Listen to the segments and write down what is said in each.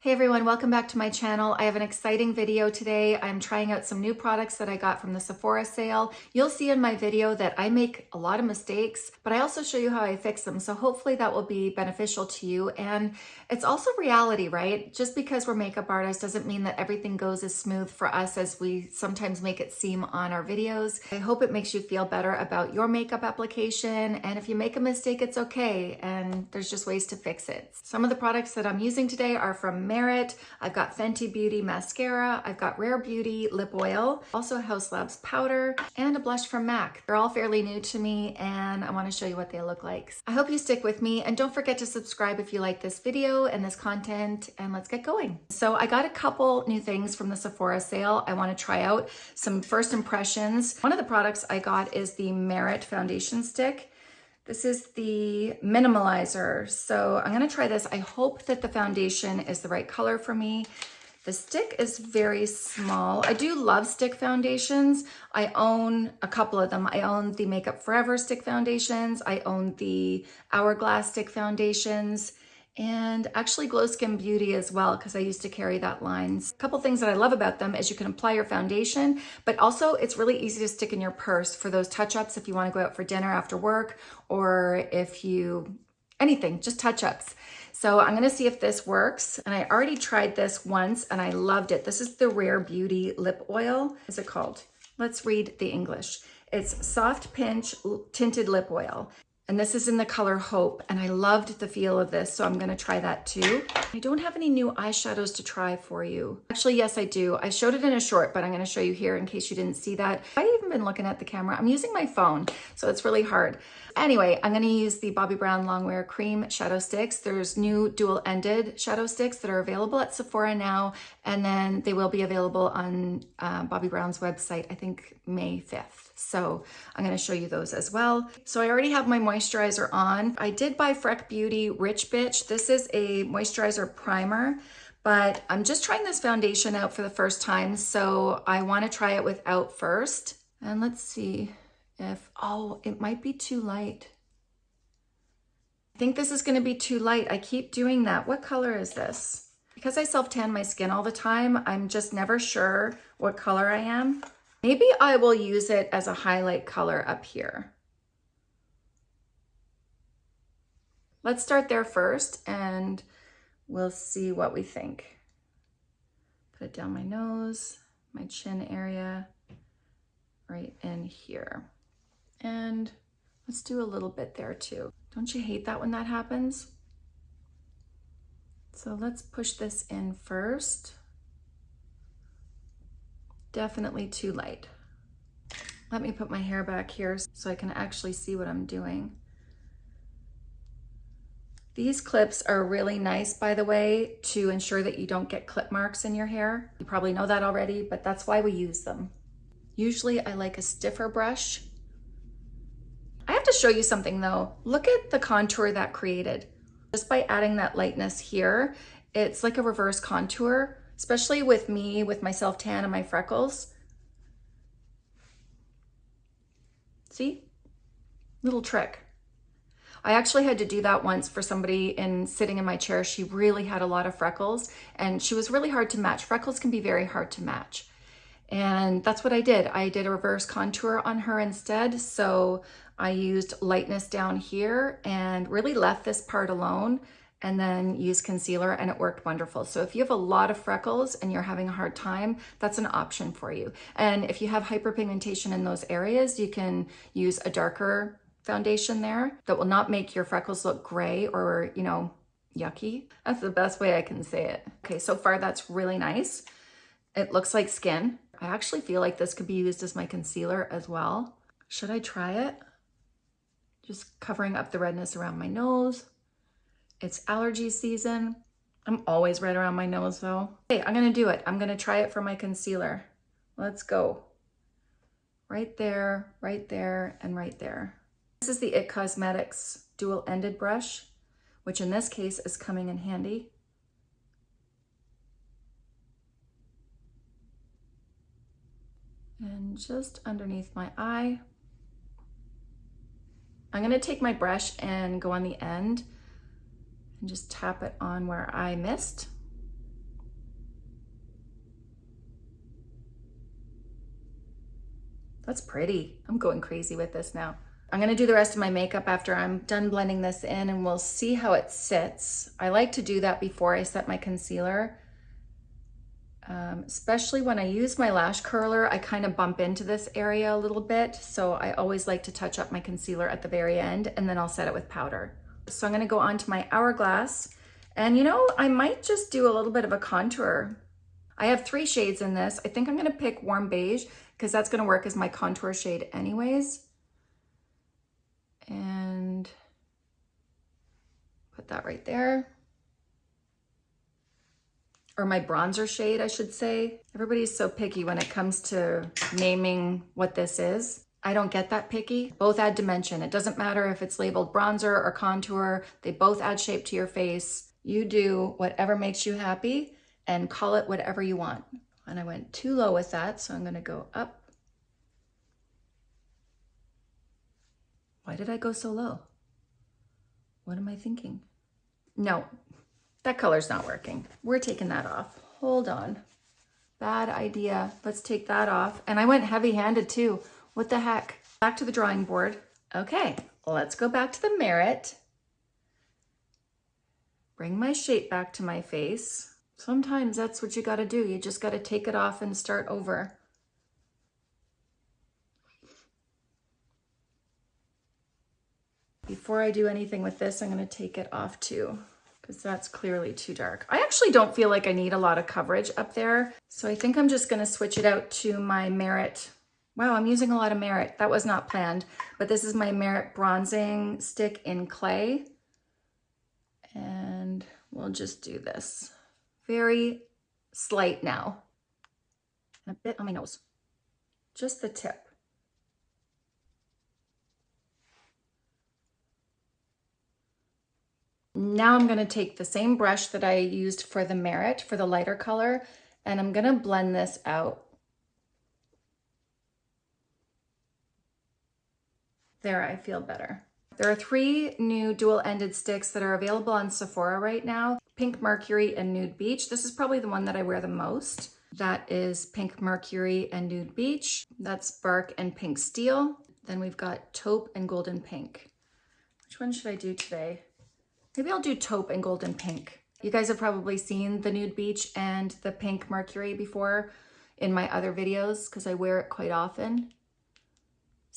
Hey everyone, welcome back to my channel. I have an exciting video today. I'm trying out some new products that I got from the Sephora sale. You'll see in my video that I make a lot of mistakes, but I also show you how I fix them. So hopefully that will be beneficial to you. And it's also reality, right? Just because we're makeup artists doesn't mean that everything goes as smooth for us as we sometimes make it seem on our videos. I hope it makes you feel better about your makeup application. And if you make a mistake, it's okay. And there's just ways to fix it. Some of the products that I'm using today are from Merit. I've got Fenty Beauty mascara. I've got Rare Beauty lip oil, also Haus Labs powder, and a blush from MAC. They're all fairly new to me and I wanna show you what they look like. I hope you stick with me and don't forget to subscribe if you like this video and this content and let's get going. So I got a couple new things from the Sephora sale I wanna try out. Some first impressions. One of the products I got is the Merit foundation stick. This is the minimalizer. So I'm gonna try this. I hope that the foundation is the right color for me. The stick is very small. I do love stick foundations. I own a couple of them. I own the Makeup Forever stick foundations. I own the Hourglass stick foundations and actually Glo Skin Beauty as well because I used to carry that line. A couple things that I love about them is you can apply your foundation, but also it's really easy to stick in your purse for those touch-ups if you want to go out for dinner after work or if you, anything, just touch-ups. So I'm gonna see if this works. And I already tried this once and I loved it. This is the Rare Beauty Lip Oil. Is it called? Let's read the English. It's Soft Pinch Tinted Lip Oil. And this is in the color Hope, and I loved the feel of this, so I'm gonna try that too. I don't have any new eyeshadows to try for you. Actually, yes, I do. I showed it in a short, but I'm gonna show you here in case you didn't see that. I've even been looking at the camera. I'm using my phone, so it's really hard. Anyway, I'm gonna use the Bobbi Brown Longwear Cream Shadow Sticks. There's new dual-ended shadow sticks that are available at Sephora now, and then they will be available on uh, Bobbi Brown's website, I think May 5th. So I'm gonna show you those as well. So I already have my moisturizer on. I did buy Freck Beauty Rich Bitch. This is a moisturizer primer, but I'm just trying this foundation out for the first time. So I wanna try it without first. And let's see if, oh, it might be too light. I think this is gonna be too light. I keep doing that. What color is this? Because I self-tan my skin all the time, I'm just never sure what color I am. Maybe I will use it as a highlight color up here. Let's start there first and we'll see what we think. Put it down my nose, my chin area, right in here. And let's do a little bit there too. Don't you hate that when that happens? So let's push this in first definitely too light. Let me put my hair back here so I can actually see what I'm doing. These clips are really nice, by the way, to ensure that you don't get clip marks in your hair. You probably know that already, but that's why we use them. Usually I like a stiffer brush. I have to show you something though. Look at the contour that created. Just by adding that lightness here, it's like a reverse contour especially with me, with my self-tan and my freckles. See? Little trick. I actually had to do that once for somebody in sitting in my chair. She really had a lot of freckles and she was really hard to match. Freckles can be very hard to match. And that's what I did. I did a reverse contour on her instead. So I used lightness down here and really left this part alone and then use concealer and it worked wonderful. So if you have a lot of freckles and you're having a hard time, that's an option for you. And if you have hyperpigmentation in those areas, you can use a darker foundation there that will not make your freckles look gray or, you know, yucky. That's the best way I can say it. Okay, so far that's really nice. It looks like skin. I actually feel like this could be used as my concealer as well. Should I try it? Just covering up the redness around my nose. It's allergy season. I'm always right around my nose though. Okay, I'm gonna do it. I'm gonna try it for my concealer. Let's go. Right there, right there, and right there. This is the IT Cosmetics dual-ended brush, which in this case is coming in handy. And just underneath my eye. I'm gonna take my brush and go on the end and just tap it on where I missed. That's pretty. I'm going crazy with this now. I'm gonna do the rest of my makeup after I'm done blending this in and we'll see how it sits. I like to do that before I set my concealer. Um, especially when I use my lash curler, I kind of bump into this area a little bit. So I always like to touch up my concealer at the very end and then I'll set it with powder. So I'm gonna go on to my Hourglass and you know, I might just do a little bit of a contour. I have three shades in this. I think I'm gonna pick Warm Beige because that's gonna work as my contour shade anyways and put that right there. Or my bronzer shade, I should say. Everybody's so picky when it comes to naming what this is. I don't get that picky. Both add dimension. It doesn't matter if it's labeled bronzer or contour. They both add shape to your face. You do whatever makes you happy and call it whatever you want. And I went too low with that, so I'm gonna go up Why did I go so low? What am I thinking? No, that color's not working. We're taking that off. Hold on. Bad idea. Let's take that off. And I went heavy handed too. What the heck? Back to the drawing board. Okay, let's go back to the Merit. Bring my shape back to my face. Sometimes that's what you gotta do. You just gotta take it off and start over. Before I do anything with this, I'm gonna take it off too because that's clearly too dark. I actually don't feel like I need a lot of coverage up there. So I think I'm just gonna switch it out to my Merit. Wow, I'm using a lot of Merit. That was not planned, but this is my Merit bronzing stick in clay. And we'll just do this. Very slight now. And a bit on my nose. Just the tip. Now I'm gonna take the same brush that I used for the Merit, for the lighter color, and I'm gonna blend this out. There, I feel better. There are three new dual-ended sticks that are available on Sephora right now, Pink Mercury and Nude Beach. This is probably the one that I wear the most. That is Pink Mercury and Nude Beach. That's Bark and Pink Steel. Then we've got Taupe and Golden Pink. Which one should I do today? Maybe I'll do taupe and golden pink. You guys have probably seen the nude beach and the pink mercury before in my other videos because I wear it quite often.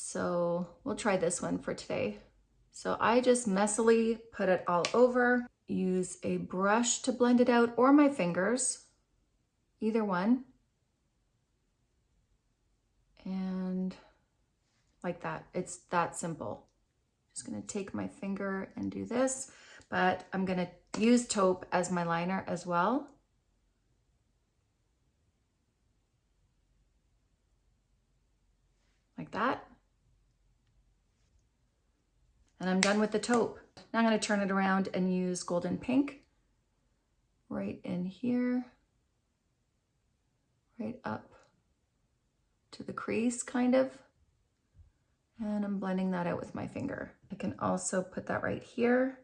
So we'll try this one for today. So I just messily put it all over, use a brush to blend it out or my fingers, either one. And like that, it's that simple. Just gonna take my finger and do this but I'm to use taupe as my liner as well. Like that. And I'm done with the taupe. Now I'm going to turn it around and use golden pink right in here, right up to the crease kind of. And I'm blending that out with my finger. I can also put that right here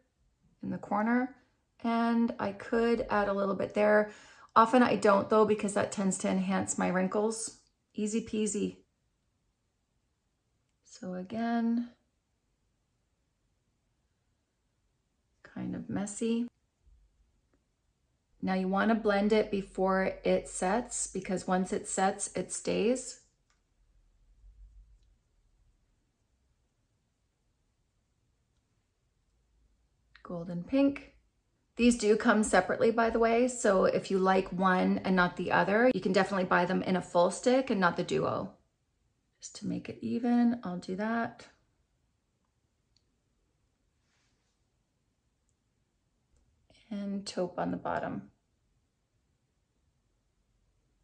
in the corner and I could add a little bit there. Often I don't though because that tends to enhance my wrinkles. Easy peasy. So again, kind of messy. Now you want to blend it before it sets because once it sets, it stays. golden pink. These do come separately, by the way, so if you like one and not the other, you can definitely buy them in a full stick and not the duo. Just to make it even, I'll do that. And taupe on the bottom.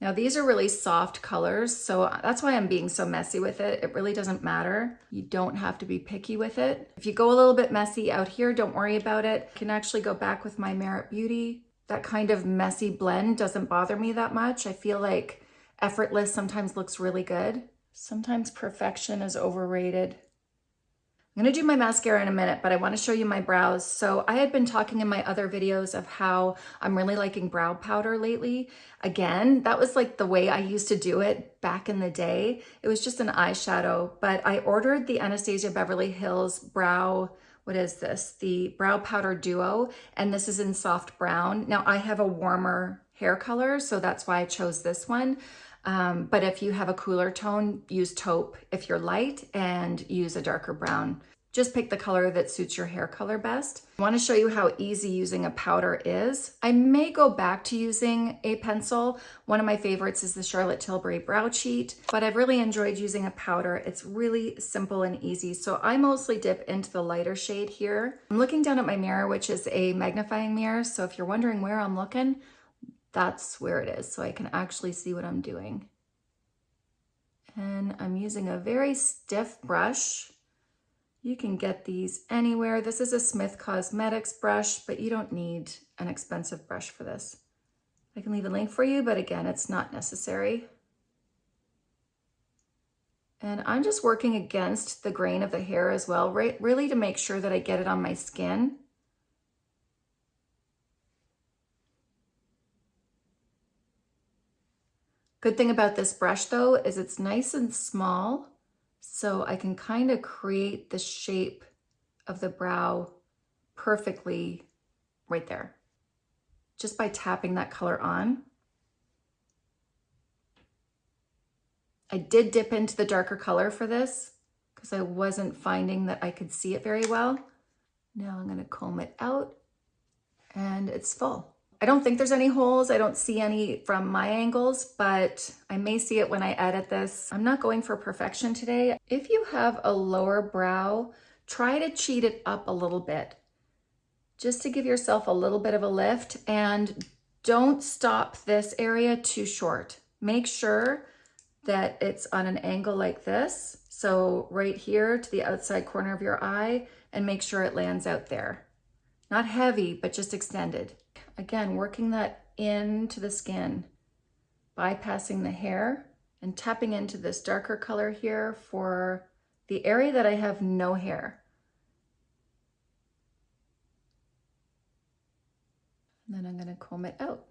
Now these are really soft colors, so that's why I'm being so messy with it. It really doesn't matter. You don't have to be picky with it. If you go a little bit messy out here, don't worry about it. I can actually go back with my Merit Beauty. That kind of messy blend doesn't bother me that much. I feel like effortless sometimes looks really good. Sometimes perfection is overrated. Gonna do my mascara in a minute, but I wanna show you my brows. So I had been talking in my other videos of how I'm really liking brow powder lately. Again, that was like the way I used to do it back in the day. It was just an eyeshadow, but I ordered the Anastasia Beverly Hills Brow what is this? The Brow Powder Duo, and this is in soft brown. Now I have a warmer hair color, so that's why I chose this one. Um, but if you have a cooler tone, use taupe if you're light and use a darker brown. Just pick the color that suits your hair color best. I wanna show you how easy using a powder is. I may go back to using a pencil. One of my favorites is the Charlotte Tilbury Brow Cheat, but I've really enjoyed using a powder. It's really simple and easy. So I mostly dip into the lighter shade here. I'm looking down at my mirror, which is a magnifying mirror. So if you're wondering where I'm looking, that's where it is. So I can actually see what I'm doing. And I'm using a very stiff brush you can get these anywhere. This is a Smith Cosmetics brush, but you don't need an expensive brush for this. I can leave a link for you, but again, it's not necessary. And I'm just working against the grain of the hair as well, right, really to make sure that I get it on my skin. Good thing about this brush though is it's nice and small so I can kind of create the shape of the brow perfectly right there, just by tapping that color on. I did dip into the darker color for this because I wasn't finding that I could see it very well. Now I'm gonna comb it out and it's full. I don't think there's any holes. I don't see any from my angles, but I may see it when I edit this. I'm not going for perfection today. If you have a lower brow, try to cheat it up a little bit just to give yourself a little bit of a lift and don't stop this area too short. Make sure that it's on an angle like this. So right here to the outside corner of your eye and make sure it lands out there. Not heavy, but just extended. Again, working that into the skin, bypassing the hair and tapping into this darker color here for the area that I have no hair. And then I'm gonna comb it out.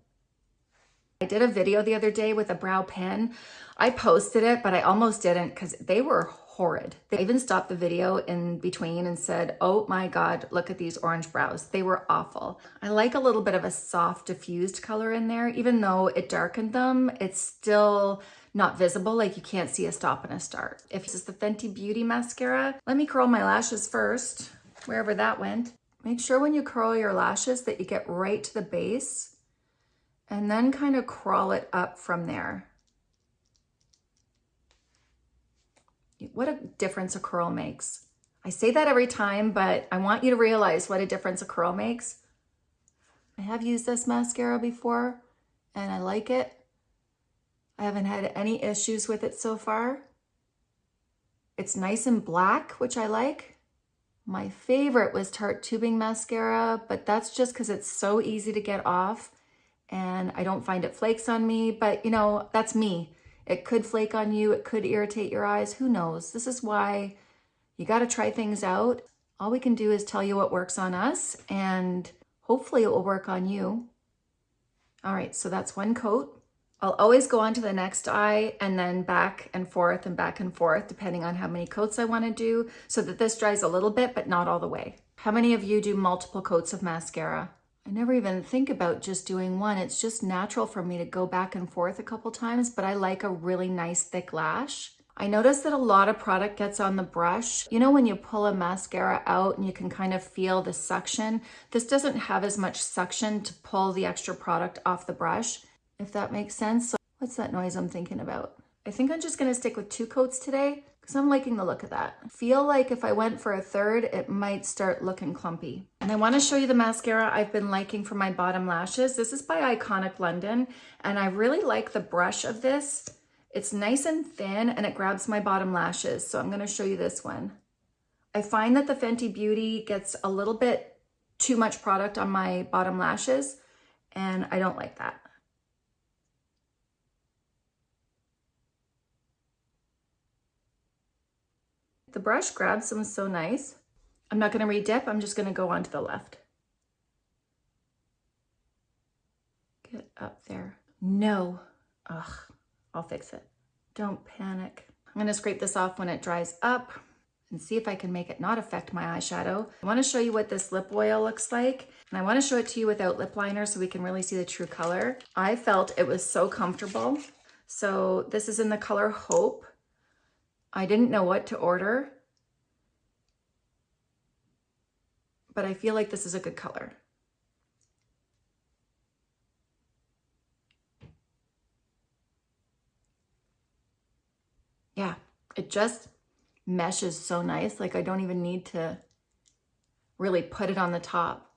I did a video the other day with a brow pen. I posted it, but I almost didn't because they were horrid. They even stopped the video in between and said, oh my God, look at these orange brows. They were awful. I like a little bit of a soft diffused color in there. Even though it darkened them, it's still not visible, like you can't see a stop and a start. If this is the Fenty Beauty mascara, let me curl my lashes first, wherever that went. Make sure when you curl your lashes that you get right to the base and then kind of crawl it up from there. What a difference a curl makes. I say that every time, but I want you to realize what a difference a curl makes. I have used this mascara before and I like it. I haven't had any issues with it so far. It's nice and black, which I like. My favorite was Tarte Tubing Mascara, but that's just because it's so easy to get off and I don't find it flakes on me, but you know, that's me. It could flake on you. It could irritate your eyes. Who knows? This is why you got to try things out. All we can do is tell you what works on us and hopefully it will work on you. All right, so that's one coat. I'll always go on to the next eye and then back and forth and back and forth, depending on how many coats I want to do, so that this dries a little bit, but not all the way. How many of you do multiple coats of mascara? I never even think about just doing one. It's just natural for me to go back and forth a couple times, but I like a really nice thick lash. I notice that a lot of product gets on the brush. You know when you pull a mascara out and you can kind of feel the suction? This doesn't have as much suction to pull the extra product off the brush, if that makes sense. So what's that noise I'm thinking about? I think I'm just gonna stick with two coats today because I'm liking the look of that. feel like if I went for a third, it might start looking clumpy. And I wanna show you the mascara I've been liking for my bottom lashes. This is by Iconic London, and I really like the brush of this. It's nice and thin, and it grabs my bottom lashes, so I'm gonna show you this one. I find that the Fenty Beauty gets a little bit too much product on my bottom lashes, and I don't like that. The brush grabs them so nice. I'm not going to re-dip. I'm just going to go on to the left. Get up there. No. Ugh, I'll fix it. Don't panic. I'm going to scrape this off when it dries up and see if I can make it not affect my eyeshadow. I want to show you what this lip oil looks like. And I want to show it to you without lip liner so we can really see the true color. I felt it was so comfortable. So this is in the color Hope. I didn't know what to order, but I feel like this is a good color. Yeah, it just meshes so nice. Like I don't even need to really put it on the top.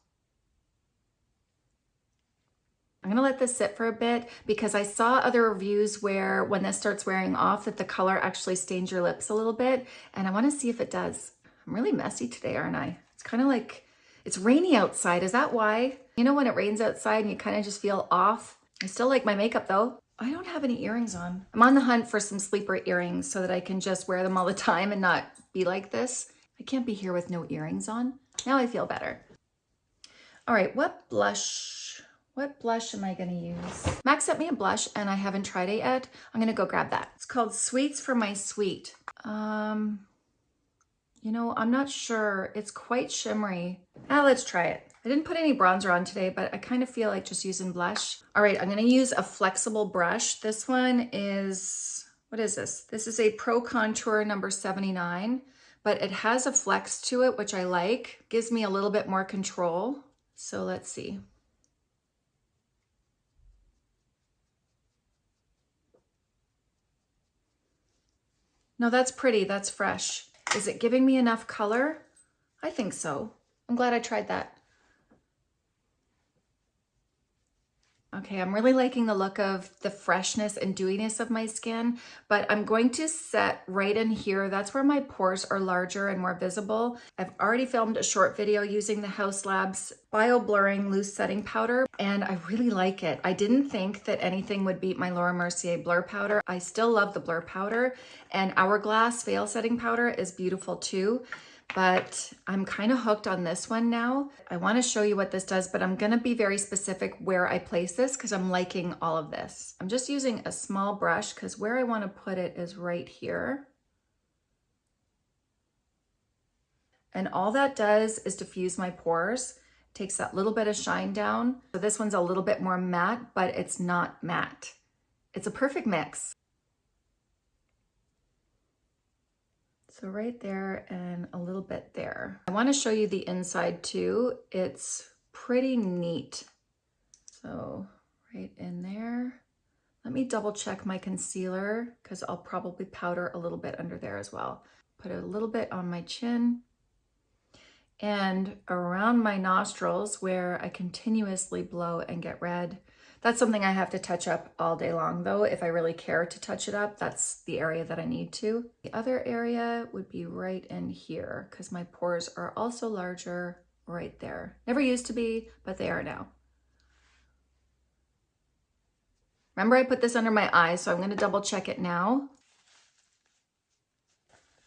I'm gonna let this sit for a bit because I saw other reviews where when this starts wearing off that the color actually stains your lips a little bit and I wanna see if it does. I'm really messy today, aren't I? It's kind of like, it's rainy outside. Is that why? You know when it rains outside and you kind of just feel off? I still like my makeup though. I don't have any earrings on. I'm on the hunt for some sleeper earrings so that I can just wear them all the time and not be like this. I can't be here with no earrings on. Now I feel better. All right, what blush, what blush am I gonna use? MAC sent me a blush and I haven't tried it yet. I'm gonna go grab that. It's called Sweets for My Sweet. Um, you know, I'm not sure. It's quite shimmery. Ah, let's try it. I didn't put any bronzer on today, but I kind of feel like just using blush. All right, I'm gonna use a flexible brush. This one is, what is this? This is a Pro Contour number 79, but it has a flex to it, which I like. Gives me a little bit more control. So let's see. No, that's pretty, that's fresh. Is it giving me enough color? I think so. I'm glad I tried that. Okay, I'm really liking the look of the freshness and dewiness of my skin, but I'm going to set right in here. That's where my pores are larger and more visible. I've already filmed a short video using the Haus Labs Bio Blurring Loose Setting Powder, and I really like it. I didn't think that anything would beat my Laura Mercier Blur Powder. I still love the Blur Powder, and Hourglass Veil Setting Powder is beautiful too but I'm kind of hooked on this one now. I want to show you what this does, but I'm going to be very specific where I place this because I'm liking all of this. I'm just using a small brush because where I want to put it is right here. And all that does is diffuse my pores, takes that little bit of shine down. So this one's a little bit more matte, but it's not matte. It's a perfect mix. So right there and a little bit there. I want to show you the inside too. It's pretty neat. So right in there. Let me double check my concealer because I'll probably powder a little bit under there as well. Put a little bit on my chin and around my nostrils where I continuously blow and get red. That's something I have to touch up all day long though. If I really care to touch it up, that's the area that I need to. The other area would be right in here because my pores are also larger right there. Never used to be, but they are now. Remember I put this under my eyes, so I'm gonna double check it now.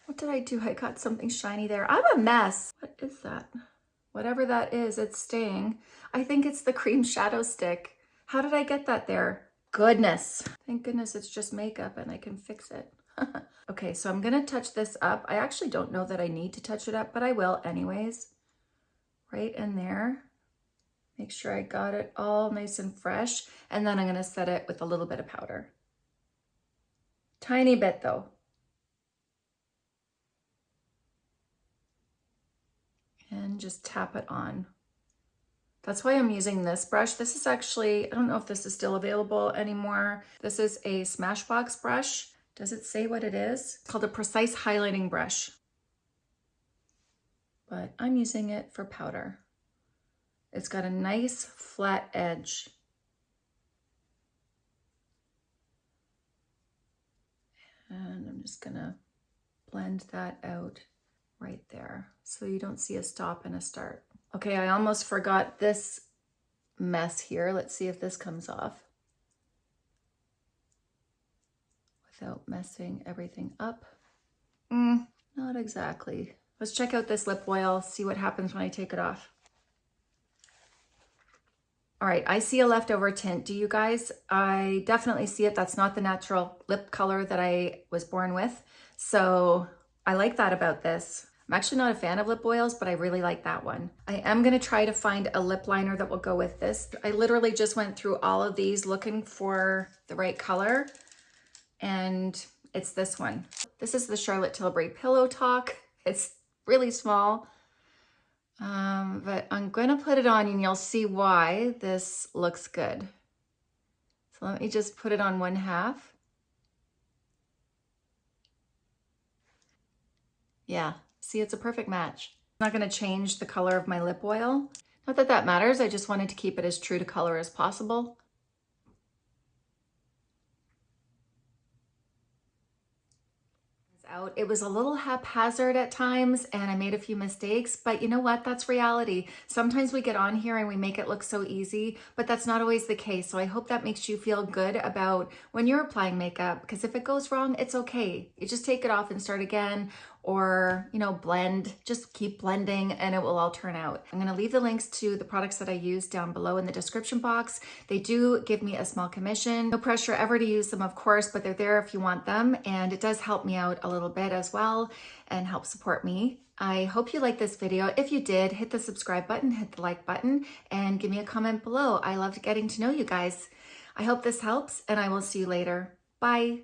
What did I do? I got something shiny there. I'm a mess. What is that? Whatever that is, it's staying. I think it's the cream shadow stick. How did I get that there? Goodness. Thank goodness it's just makeup and I can fix it. okay, so I'm gonna touch this up. I actually don't know that I need to touch it up, but I will anyways. Right in there. Make sure I got it all nice and fresh. And then I'm gonna set it with a little bit of powder. Tiny bit though. And just tap it on. That's why I'm using this brush. This is actually, I don't know if this is still available anymore. This is a Smashbox brush. Does it say what it is? It's called a Precise Highlighting Brush. But I'm using it for powder. It's got a nice flat edge. And I'm just gonna blend that out right there so you don't see a stop and a start. Okay, I almost forgot this mess here. Let's see if this comes off without messing everything up. Mm, not exactly. Let's check out this lip oil, see what happens when I take it off. All right, I see a leftover tint. Do you guys? I definitely see it. That's not the natural lip color that I was born with. So I like that about this. I'm actually not a fan of lip oils, but I really like that one. I am gonna try to find a lip liner that will go with this. I literally just went through all of these looking for the right color and it's this one. This is the Charlotte Tilbury Pillow Talk. It's really small, um, but I'm gonna put it on and you'll see why this looks good. So let me just put it on one half. Yeah, see, it's a perfect match. I'm not gonna change the color of my lip oil. Not that that matters, I just wanted to keep it as true to color as possible. out. It was a little haphazard at times and I made a few mistakes, but you know what? That's reality. Sometimes we get on here and we make it look so easy, but that's not always the case. So I hope that makes you feel good about when you're applying makeup because if it goes wrong, it's okay. You just take it off and start again or, you know, blend, just keep blending and it will all turn out. I'm gonna leave the links to the products that I use down below in the description box. They do give me a small commission. No pressure ever to use them, of course, but they're there if you want them. And it does help me out a little bit as well and help support me. I hope you liked this video. If you did, hit the subscribe button, hit the like button, and give me a comment below. I loved getting to know you guys. I hope this helps and I will see you later. Bye.